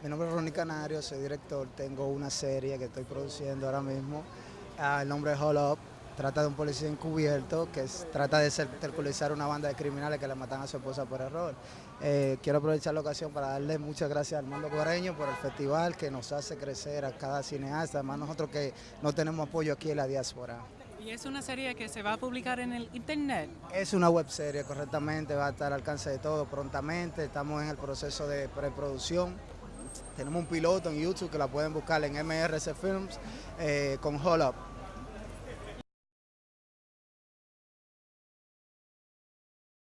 Mi nombre es Ronnie Canario, soy director, tengo una serie que estoy produciendo ahora mismo, ah, el nombre es Hold Up, trata de un policía encubierto que trata de terculizar una banda de criminales que le matan a su esposa por error. Eh, quiero aprovechar la ocasión para darle muchas gracias al Armando Guareño por el festival que nos hace crecer a cada cineasta, además nosotros que no tenemos apoyo aquí en la diáspora. ¿Y es una serie que se va a publicar en el internet? Es una web serie, correctamente, va a estar al alcance de todo prontamente, estamos en el proceso de preproducción tenemos un piloto en YouTube que la pueden buscar en MRC Films eh, con Hold Up.